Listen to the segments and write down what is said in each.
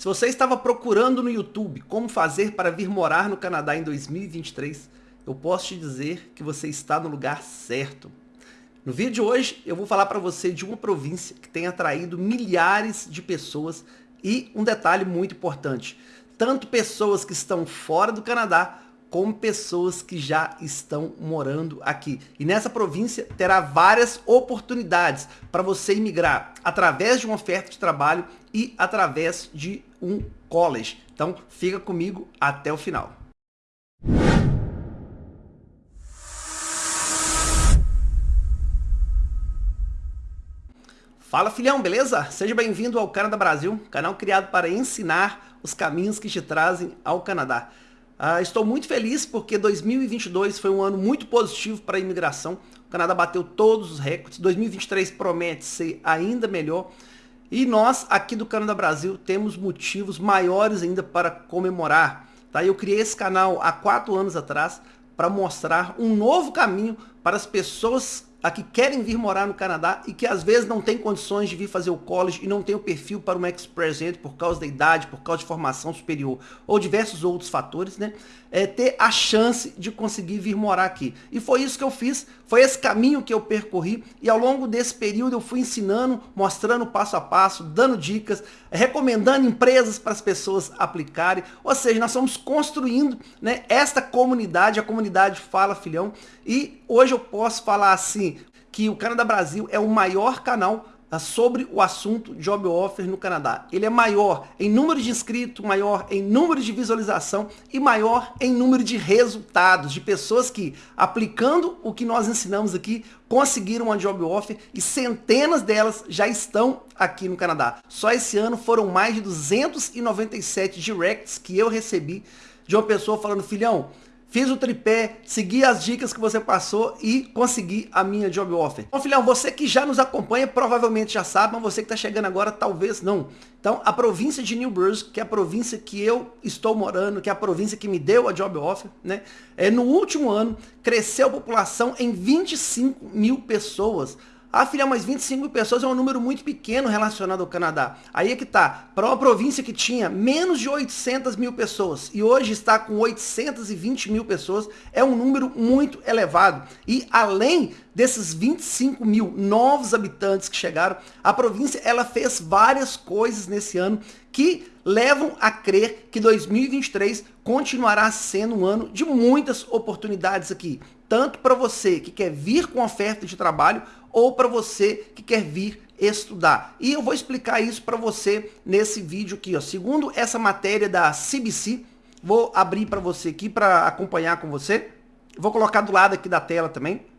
Se você estava procurando no YouTube como fazer para vir morar no Canadá em 2023, eu posso te dizer que você está no lugar certo. No vídeo de hoje, eu vou falar para você de uma província que tem atraído milhares de pessoas e um detalhe muito importante, tanto pessoas que estão fora do Canadá, como pessoas que já estão morando aqui. E nessa província terá várias oportunidades para você imigrar através de uma oferta de trabalho e através de um college. Então fica comigo até o final. Fala filhão, beleza? Seja bem-vindo ao Canadá Brasil, canal criado para ensinar os caminhos que te trazem ao Canadá. Uh, estou muito feliz porque 2022 foi um ano muito positivo para a imigração. O Canadá bateu todos os recordes. 2023 promete ser ainda melhor. E nós, aqui do Canadá Brasil, temos motivos maiores ainda para comemorar. Tá? Eu criei esse canal há quatro anos atrás para mostrar um novo caminho para as pessoas a que querem vir morar no Canadá e que às vezes não tem condições de vir fazer o college e não tem o perfil para um Express Entry por causa da idade, por causa de formação superior ou diversos outros fatores, né? É ter a chance de conseguir vir morar aqui. E foi isso que eu fiz, foi esse caminho que eu percorri e ao longo desse período eu fui ensinando, mostrando passo a passo, dando dicas, recomendando empresas para as pessoas aplicarem. Ou seja, nós estamos construindo né, esta comunidade, a comunidade Fala Filhão, e hoje eu posso falar assim, que o Canadá Brasil é o maior canal ah, sobre o assunto Job Offer no Canadá. Ele é maior em número de inscritos, maior em número de visualização e maior em número de resultados, de pessoas que, aplicando o que nós ensinamos aqui, conseguiram uma Job Offer e centenas delas já estão aqui no Canadá. Só esse ano foram mais de 297 directs que eu recebi de uma pessoa falando, filhão, Fiz o tripé, segui as dicas que você passou e consegui a minha job offer. Bom, filhão, você que já nos acompanha provavelmente já sabe, mas você que está chegando agora talvez não. Então, a província de New Brunswick, que é a província que eu estou morando, que é a província que me deu a job offer, né? É, no último ano, cresceu a população em 25 mil pessoas. Ah, filha, mas 25 mil pessoas é um número muito pequeno relacionado ao Canadá. Aí é que tá. Para uma província que tinha menos de 800 mil pessoas e hoje está com 820 mil pessoas, é um número muito elevado. E além desses 25 mil novos habitantes que chegaram, a província ela fez várias coisas nesse ano que levam a crer que 2023 continuará sendo um ano de muitas oportunidades aqui, tanto para você que quer vir com oferta de trabalho ou para você que quer vir estudar. E eu vou explicar isso para você nesse vídeo aqui. Ó. Segundo essa matéria da CBC, vou abrir para você aqui para acompanhar com você. Vou colocar do lado aqui da tela também.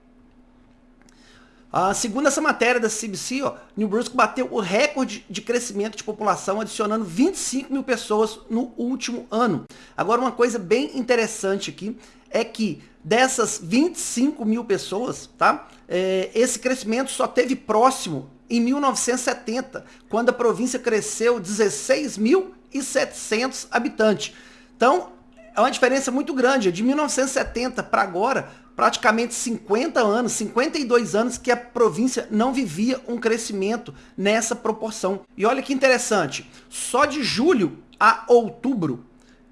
Uh, segundo essa matéria da CBC, ó, New Brunswick bateu o recorde de crescimento de população, adicionando 25 mil pessoas no último ano. Agora, uma coisa bem interessante aqui é que dessas 25 mil pessoas, tá? É, esse crescimento só teve próximo em 1970, quando a província cresceu 16.700 habitantes. Então, é uma diferença muito grande. De 1970 para agora, praticamente 50 anos, 52 anos que a província não vivia um crescimento nessa proporção. E olha que interessante, só de julho a outubro,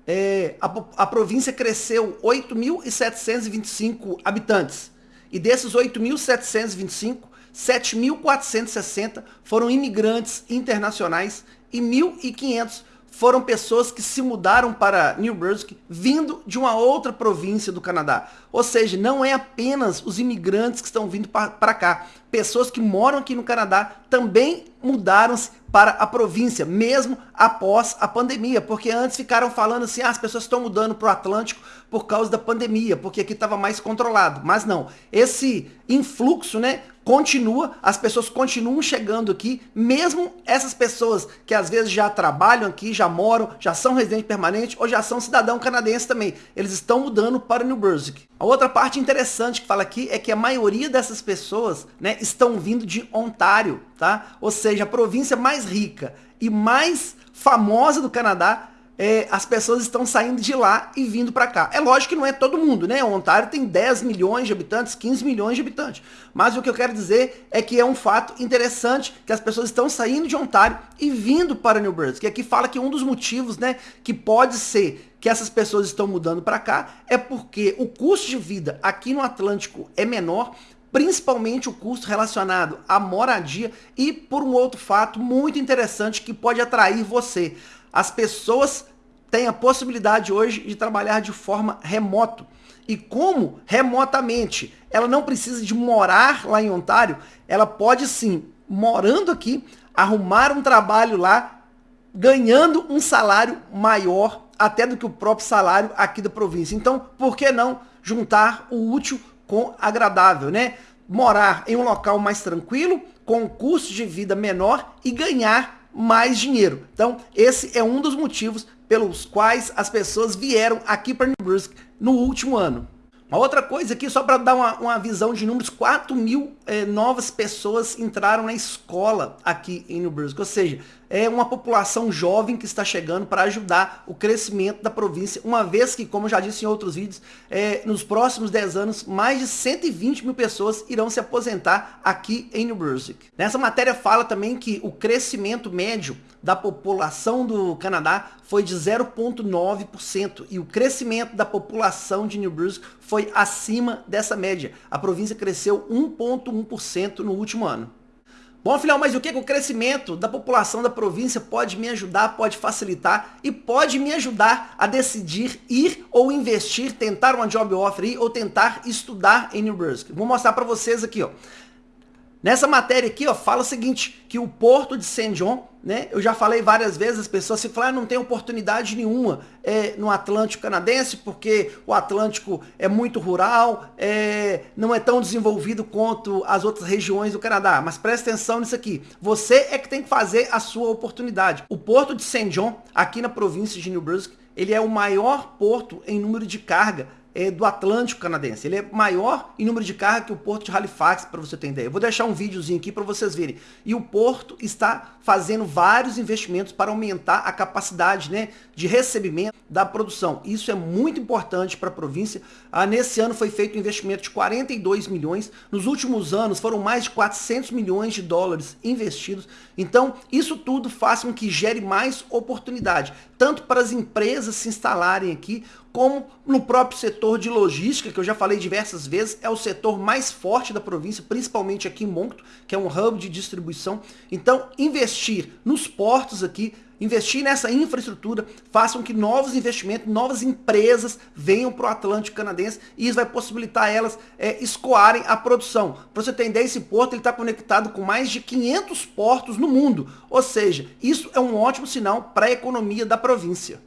é, a, a província cresceu 8.725 habitantes. E desses 8.725, 7.460 foram imigrantes internacionais e 1.500 foram pessoas que se mudaram para New Brunswick vindo de uma outra província do Canadá. Ou seja, não é apenas os imigrantes que estão vindo para cá. Pessoas que moram aqui no Canadá também mudaram-se para a província, mesmo após a pandemia, porque antes ficaram falando assim, ah, as pessoas estão mudando para o Atlântico por causa da pandemia, porque aqui estava mais controlado. Mas não, esse influxo, né, continua, as pessoas continuam chegando aqui, mesmo essas pessoas que às vezes já trabalham aqui, já moram, já são residentes permanentes ou já são cidadão canadense também. Eles estão mudando para New Brunswick. A outra parte interessante que fala aqui é que a maioria dessas pessoas né, estão vindo de Ontário, tá? Ou seja, a província mais rica e mais famosa do Canadá é, as pessoas estão saindo de lá e vindo para cá. É lógico que não é todo mundo, né? O Ontário tem 10 milhões de habitantes, 15 milhões de habitantes. Mas o que eu quero dizer é que é um fato interessante que as pessoas estão saindo de Ontário e vindo para New Brunswick. E aqui fala que um dos motivos, né, que pode ser que essas pessoas estão mudando para cá é porque o custo de vida aqui no Atlântico é menor, principalmente o custo relacionado à moradia e por um outro fato muito interessante que pode atrair você. As pessoas têm a possibilidade hoje de trabalhar de forma remoto. E como remotamente ela não precisa de morar lá em Ontário, ela pode sim, morando aqui, arrumar um trabalho lá, ganhando um salário maior até do que o próprio salário aqui da província. Então, por que não juntar o útil com agradável, né? Morar em um local mais tranquilo, com um custo de vida menor e ganhar mais dinheiro. Então, esse é um dos motivos pelos quais as pessoas vieram aqui para New Brunswick no último ano. Uma outra coisa aqui, só para dar uma, uma, visão de números, 4 mil eh, novas pessoas entraram na escola aqui em New Brunswick, ou seja, é uma população jovem que está chegando para ajudar o crescimento da província, uma vez que, como eu já disse em outros vídeos, eh, nos próximos 10 anos, mais de 120 mil pessoas irão se aposentar aqui em New Brunswick. Nessa matéria fala também que o crescimento médio da população do Canadá foi de 0,9% e o crescimento da população de New Brunswick foi acima dessa média. A província cresceu 1,1% no último ano. Bom, afinal, mas o que, o crescimento da população da província pode me ajudar, pode facilitar e pode me ajudar a decidir ir ou investir, tentar uma job offer ou tentar estudar em New Brunswick? Vou mostrar para vocês aqui, ó. Nessa matéria aqui, ó, fala o seguinte, que o porto de St. John, né, eu já falei várias vezes, as pessoas se falam, ah, não tem oportunidade nenhuma é, no Atlântico canadense, porque o Atlântico é muito rural, é, não é tão desenvolvido quanto as outras regiões do Canadá. Mas presta atenção nisso aqui, você é que tem que fazer a sua oportunidade. O porto de St. John, aqui na província de New Brunswick, ele é o maior porto em número de carga é, do Atlântico canadense. Ele é maior em número de carga que o porto de Halifax, para você ter ideia. Eu vou deixar um videozinho aqui para vocês verem. E o porto está fazendo vários investimentos para aumentar a capacidade né, de recebimento da produção. Isso é muito importante para a província. Ah, nesse ano foi feito um investimento de 42 milhões. Nos últimos anos foram mais de 400 milhões de dólares investidos. Então, isso tudo faz com que gere mais oportunidade, tanto para as empresas se instalarem aqui, como no próprio setor de logística, que eu já falei diversas vezes, é o setor mais forte da província, principalmente aqui em Moncton, que é um hub de distribuição. Então, investir nos portos aqui, investir nessa infraestrutura, façam que novos investimentos, novas empresas venham para o Atlântico Canadense e isso vai possibilitar elas é, escoarem a produção. Para você entender, esse porto está conectado com mais de 500 portos no mundo, ou seja, isso é um ótimo sinal para a economia da província.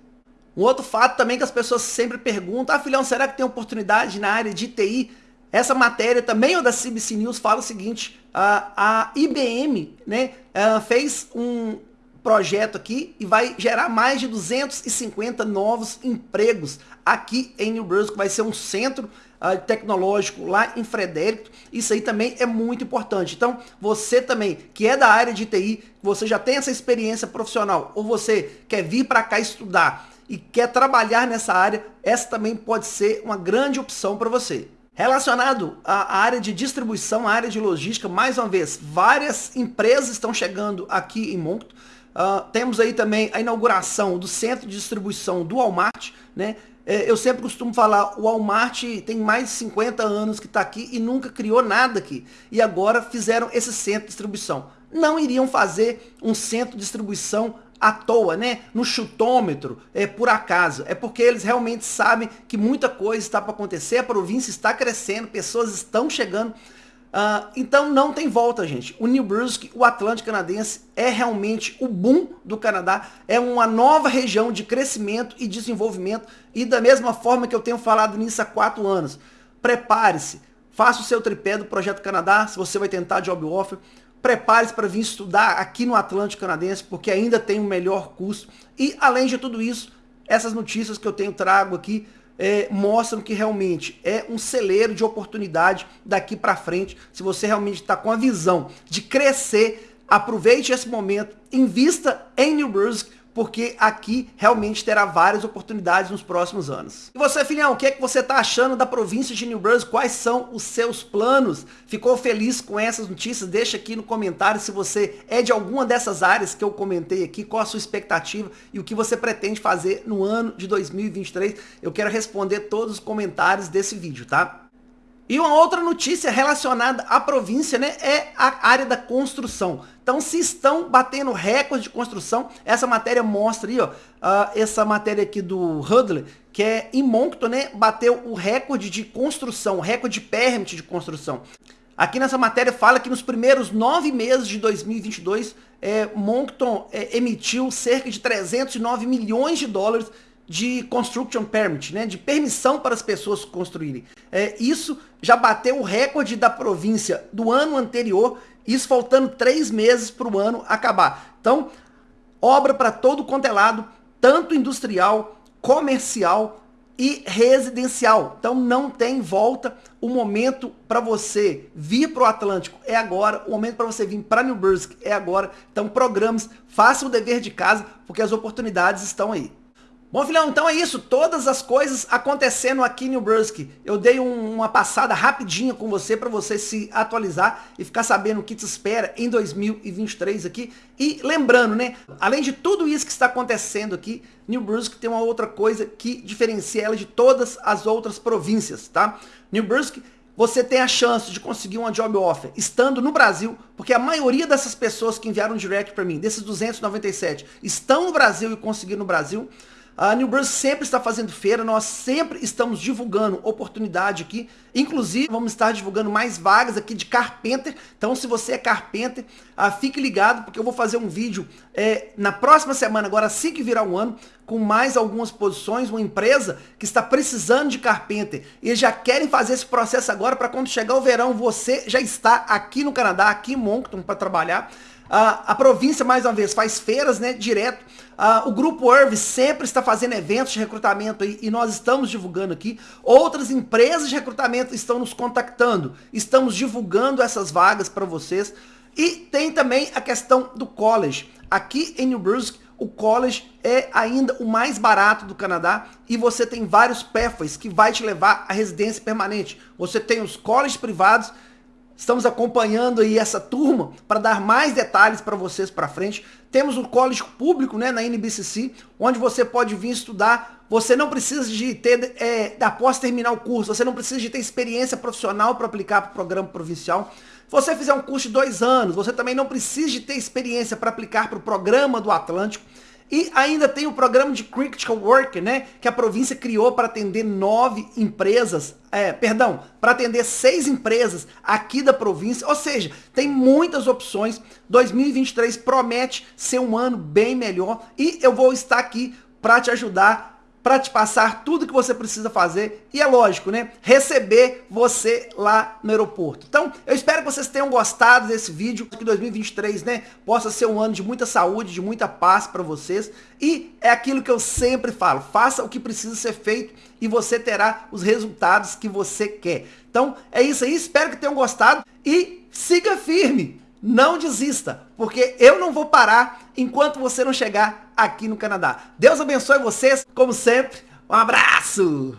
Um outro fato também que as pessoas sempre perguntam, ah filhão, será que tem oportunidade na área de TI? Essa matéria também, o da CBC News, fala o seguinte, a, a IBM né, fez um projeto aqui e vai gerar mais de 250 novos empregos aqui em New Brunswick, vai ser um centro uh, tecnológico lá em Frederico, isso aí também é muito importante. Então, você também, que é da área de TI, você já tem essa experiência profissional, ou você quer vir para cá estudar, e quer trabalhar nessa área, essa também pode ser uma grande opção para você. Relacionado à área de distribuição, à área de logística, mais uma vez, várias empresas estão chegando aqui em Moncton. Uh, temos aí também a inauguração do centro de distribuição do Walmart, né? É, eu sempre costumo falar, o Walmart tem mais de 50 anos que está aqui e nunca criou nada aqui. E agora fizeram esse centro de distribuição. Não iriam fazer um centro de distribuição à toa, né? No chutômetro, é por acaso. É porque eles realmente sabem que muita coisa está para acontecer, a província está crescendo, pessoas estão chegando. Uh, então não tem volta, gente. O New Brunswick, o Atlântico Canadense, é realmente o boom do Canadá. É uma nova região de crescimento e desenvolvimento. E da mesma forma que eu tenho falado nisso há quatro anos. Prepare-se. Faça o seu tripé do Projeto Canadá, se você vai tentar Job Offer. Prepare-se para vir estudar aqui no Atlântico Canadense, porque ainda tem um melhor custo. E, além de tudo isso, essas notícias que eu tenho trago aqui é, mostram que realmente é um celeiro de oportunidade daqui para frente. Se você realmente está com a visão de crescer, aproveite esse momento, invista em New Brunswick, porque aqui realmente terá várias oportunidades nos próximos anos. E você, filhão, o que é que você está achando da província de New Brunswick? Quais são os seus planos? Ficou feliz com essas notícias? Deixa aqui no comentário se você é de alguma dessas áreas que eu comentei aqui, qual a sua expectativa e o que você pretende fazer no ano de 2023. Eu quero responder todos os comentários desse vídeo, tá? E uma outra notícia relacionada à província, né, é a área da construção. Então, se estão batendo recorde de construção, essa matéria mostra aí, ó, uh, essa matéria aqui do Hudley, que é em Moncton, né, bateu o recorde de construção, recorde de permit de construção. Aqui nessa matéria fala que nos primeiros nove meses de 2022, é, Moncton é, emitiu cerca de 309 milhões de dólares de construction permit, né, de permissão para as pessoas construírem. É, isso já bateu o recorde da província do ano anterior, isso faltando três meses para o ano acabar. Então, obra para todo quanto é lado, tanto industrial, comercial e residencial. Então não tem volta. O momento para você vir para o Atlântico é agora. O momento para você vir para New Brunswick é agora. Então programas, faça o dever de casa, porque as oportunidades estão aí. Bom, filhão, então é isso. Todas as coisas acontecendo aqui em New Brunswick. Eu dei um, uma passada rapidinha com você para você se atualizar e ficar sabendo o que te espera em 2023 aqui. E lembrando, né, além de tudo isso que está acontecendo aqui, New Brunswick tem uma outra coisa que diferencia ela de todas as outras províncias, tá? New Brunswick você tem a chance de conseguir uma job offer estando no Brasil, porque a maioria dessas pessoas que enviaram direct para mim, desses 297, estão no Brasil e conseguiram no Brasil. A New Brunswick sempre está fazendo feira, nós sempre estamos divulgando oportunidade aqui. Inclusive, vamos estar divulgando mais vagas aqui de Carpenter. Então, se você é Carpenter, ah, fique ligado, porque eu vou fazer um vídeo é, na próxima semana, agora assim que virar um ano, com mais algumas posições, uma empresa que está precisando de Carpenter. E já querem fazer esse processo agora, para quando chegar o verão, você já está aqui no Canadá, aqui em Moncton, para trabalhar. Uh, a província, mais uma vez, faz feiras, né, direto. Uh, o Grupo Irv sempre está fazendo eventos de recrutamento aí, e nós estamos divulgando aqui. Outras empresas de recrutamento estão nos contactando. Estamos divulgando essas vagas para vocês. E tem também a questão do college. Aqui em New Brunswick, o college é ainda o mais barato do Canadá e você tem vários pathways que vai te levar à residência permanente. Você tem os colleges privados Estamos acompanhando aí essa turma para dar mais detalhes para vocês para frente. Temos um college público né, na NBCC, onde você pode vir estudar. Você não precisa de ter, é, após terminar o curso, você não precisa de ter experiência profissional para aplicar para o programa provincial. Se você fizer um curso de dois anos, você também não precisa de ter experiência para aplicar para o programa do Atlântico. E ainda tem o programa de Critical Work, né, que a província criou para atender nove empresas, é, perdão, para atender seis empresas aqui da província, ou seja, tem muitas opções. 2023 promete ser um ano bem melhor e eu vou estar aqui para te ajudar para te passar tudo que você precisa fazer. E é lógico, né, receber você lá no aeroporto. Então, eu espero que vocês tenham gostado desse vídeo, que 2023, né, possa ser um ano de muita saúde, de muita paz para vocês. E é aquilo que eu sempre falo, faça o que precisa ser feito e você terá os resultados que você quer. Então, é isso aí, espero que tenham gostado. E siga firme, não desista, porque eu não vou parar enquanto você não chegar aqui no Canadá. Deus abençoe vocês, como sempre. Um abraço!